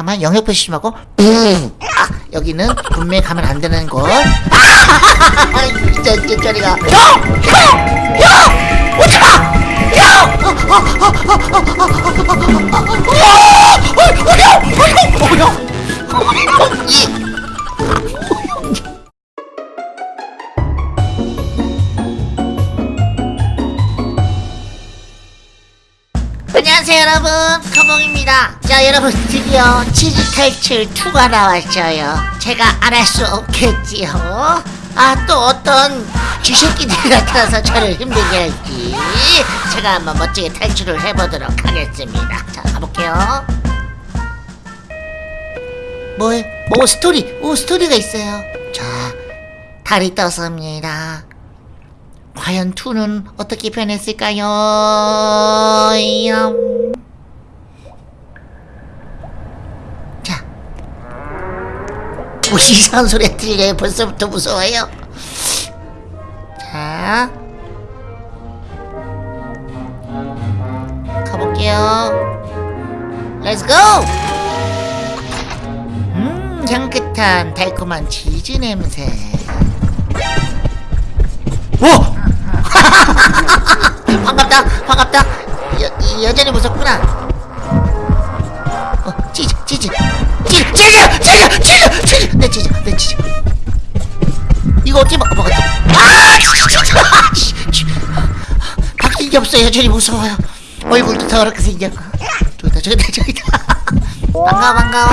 잠깐만 영역 표시하고 아, 여기는 분명히 가면 안 되는 곳 아! 진짜 진짜 저리가 형형형 오지마 형형형형형이 안녕하세요 여러분 커봉입니다 자 여러분 드디어 치즈 탈출 2가 나왔어요 제가 안 할 수 없겠지요 아 또 어떤 쥐새끼들이 나타나서 저를 힘들게 할지 제가 한번 멋지게 탈출을 해보도록 하겠습니다 자 가볼게요 뭐해? 오 스토리 오 스토리가 있어요 자 달이 떴습니다 과연 2는 어떻게 변했을까요? 얌. 자. 뭐 이상한 소리 들려요. 벌써부터 무서워요. 자. 가볼게요. Let's go! 음, 향긋한 달콤한 치즈 냄새. 오! 반갑다 반갑다 여, 여전히 무섭구나 어 치즈 치즈 치즈 치즈 치즈 내 치즈 내 치즈 이거 어떻게 먹, 먹었지 아 치즈 아. 바뀐 게 없어 여전히 무서워요. 얼굴도 더럽게 생겨 저기다 저기다 저기다. 반가워 반가워.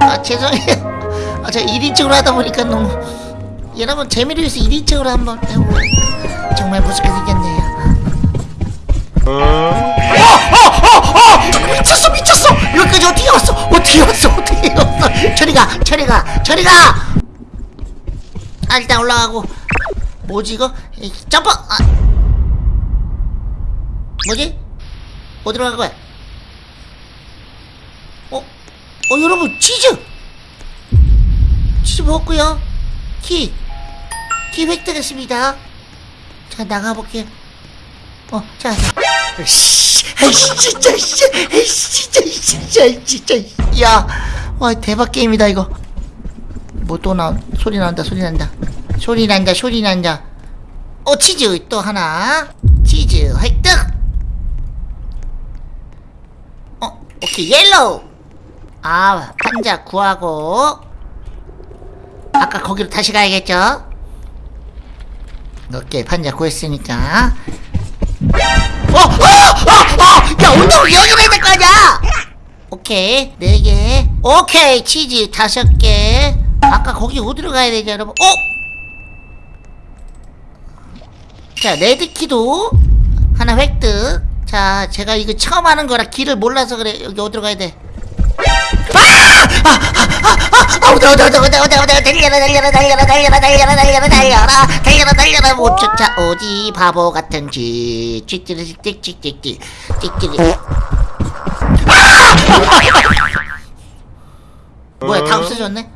아, 아 죄송해요. 아, 제가 1인칭으로 하다 보니까 너무. 여러분 재미를 위해서 1인칭으로 한번 해볼게요 정말 무섭게 생겼네요 저리가 저리가! 아 일단 올라가고. 뭐지 이거? 이, 점프! 아. 뭐지? 어디로 간 거야? 어? 어 여러분 치즈! 치즈 먹었고요. 키! 키 획득했습니다. 자 나가볼게요 어, 자, 자. 씨, 아이씨, 진짜, 씨, 아이씨, 진짜, 진짜, 진짜, 야, 와, 대박 게임이다, 이거. 뭐 또 나, 소리 난다, 소리 난다. 소리 난다, 소리 난다. 어, 치즈 또 하나. 치즈 획득! 어, 오케이, yellow! 아, 판자 구하고. 아까 거기로 다시 가야겠죠? 오케이 판자 구했으니까 어! 어! 어! 어! 야 운동을 여기로 해야 될거 아니야! 오케이 네개 오케이 치즈 다섯 개 아까 거기 어디로 가야 되죠 여러분? 어? 자 레드키도 하나 획득. 자 제가 이거 처음 하는 거라 길을 몰라서 그래. 여기 어디로 가야 돼? 달려라 달려라 달려라 달려라 달려라 달려라 달려라 달려라 달려라 달려라. 못 쫓아 오지 바보 같은 쥐 찍찍 찍찍 찍찍 뭐야 다 없어졌네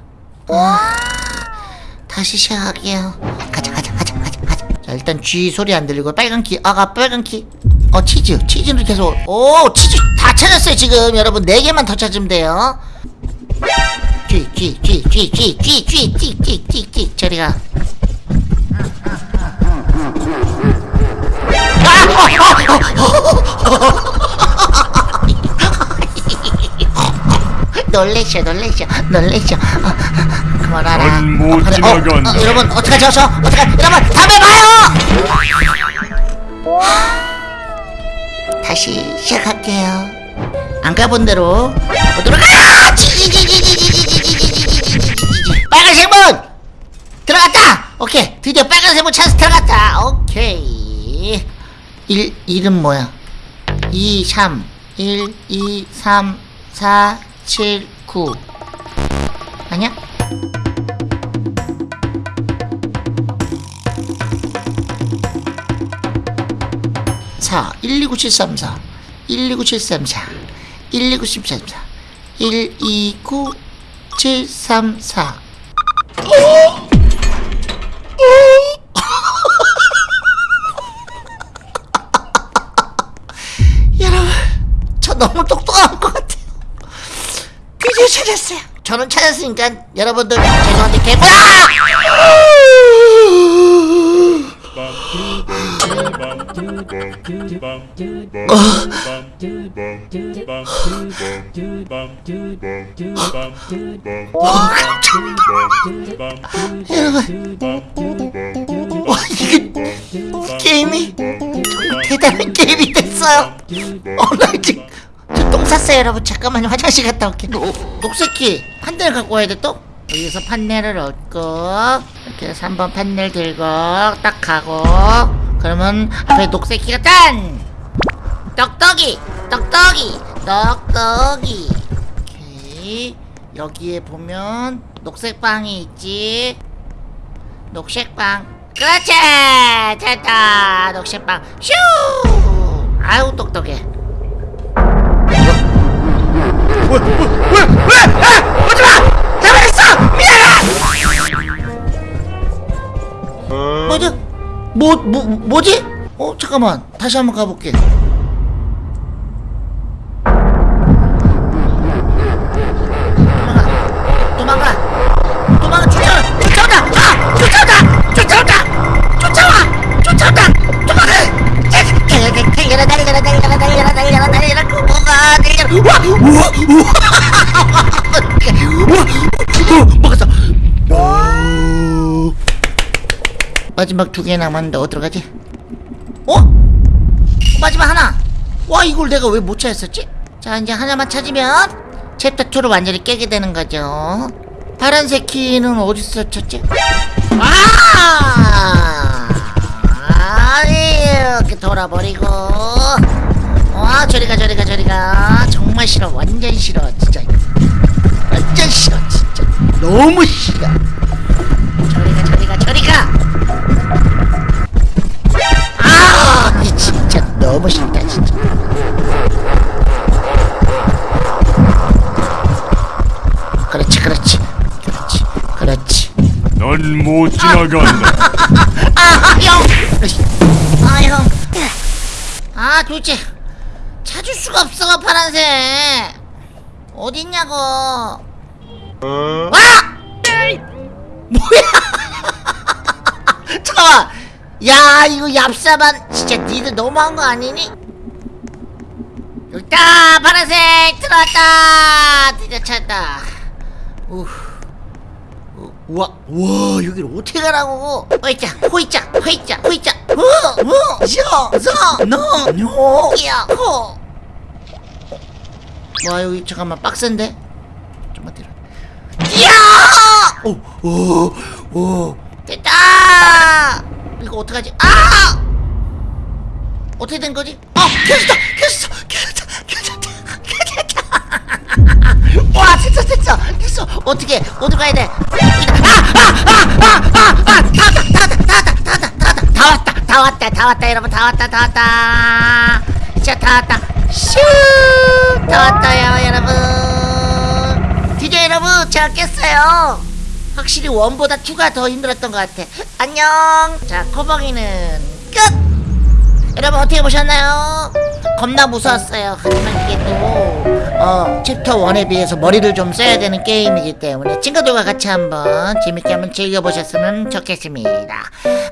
다시 시작할게요 가자 가자 가자 가자 가자 자 일단 쥐 소리 안 들리고 빨간 키 아가 빨간 키어 치즈 치즈를 계속 오 치즈 다 찾았어요 지금 여러분 4개만 더 찾으면 돼요 쥐쥐쥐쥐쥐쥐쥐쥐쥐쥐쥐 저리가 놀래셔 놀래셔 놀래셔 어, 그만하라 넌 못 어, 그래, 지나간다. 어, 어, 여러분 어떡하죠 저 어떡하 여러분 다음에 봐요 다시 시작할게요 안 가본 대로 가보도록 아! 빨간색 문 들어갔다 오케이 드디어 빨간색 문 찬스 들어갔다 오케이 1 1은 뭐야 2 3 1 2 3 4 7, 9 아니야? 4 1, 2, 9, 7, 3, 4 1, 2, 9, 7, 3, 4 1, 2, 9, 7, 3, 4 1, 2, 9, 7, 3, 4 찾았어요. 저는 찾았으니까 여러분들 죄송한데 와 이게 게임이 대단한 게임이 됐어요. 어나 지 쌌어요 여러분. 잠깐만요. 화장실 갔다 올게. 녹색키 판넬 갖고 와야 돼 또? 여기서 판넬을 얻고 이렇게 해서 3번 판넬 들고 딱 가고 그러면 앞에 녹색키가 짠! 떡떡이 떡떡이 떡떡이. 오케이 여기에 보면 녹색빵이 있지. 녹색빵. 그렇지! 됐다! 녹색빵. 슈! 아유 똑똑해 뭐지? 뭐, 뭐, 뭐지? 어, 잠깐만. 다시 한번 가볼게. 마지막 두 개 남았는데 어디로 가지? 어? 마지막 하나. 와 이걸 내가 왜 못 찾았었지? 자 이제 하나만 찾으면 챕터 2를 완전히 깨게 되는 거죠. 파란색 키는 어디서 찾지? 아! 이렇게 돌아버리고. 와 저리가 저리가 저리가 정말 싫어 완전 싫어 진짜 완전 싫어 진짜 너무 싫어 저리가 저리가 저리가 아 진짜 너무 싫다 진짜 그렇지 그렇지 그렇지 그렇지 넌 못 지나간다. 아형아형아 도대체 찾을 수가 없어 파란색 어딨냐고 와 뭐야 잠깐만 야 이거 얍삽한 진짜 니들 너무한 거 아니니? 여기다 파란색 들어왔다 드디어 찾았다. 우 우, 우와 우와 여기를 어떻게 가라고? 호이자 호이자 호이자 호이자 우우셔서너뇨야호. 와 여기 잠깐만 빡센데? 좀만 뒤로. 이야! 오오오 됐다! 이거 어떡하지? 아! 어떻게 된 거지? 아 켜졌다! 켜졌어! 켜졌다! 켜졌다! 켜졌다! 와 됐어 됐어! 됐어! 어떻게 어디 가야 돼? 아 아 아 아 아아다 왔다 다 왔다 다 왔다 다 왔다 다 왔다! 여러분! 다 왔다 다 왔다! 진짜 다 왔다! 슈 다 왔다요 여러분! 드디어 여러분! 제가 깼어요 확실히 원보다 투가 더 힘들었던 것 같아. 안녕. 자 코봉이는 끝! 여러분 어떻게 보셨나요? 겁나 무서웠어요. 하지만 이게 또 어, 챕터 1에 비해서 머리를 좀 써야 되는 게임이기 때문에 친구들과 같이 한번 재밌게 한번 즐겨보셨으면 좋겠습니다.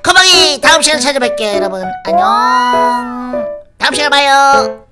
코봉이 다음 시간에 찾아뵐게요 여러분. 안녕. 다음 시간에 봐요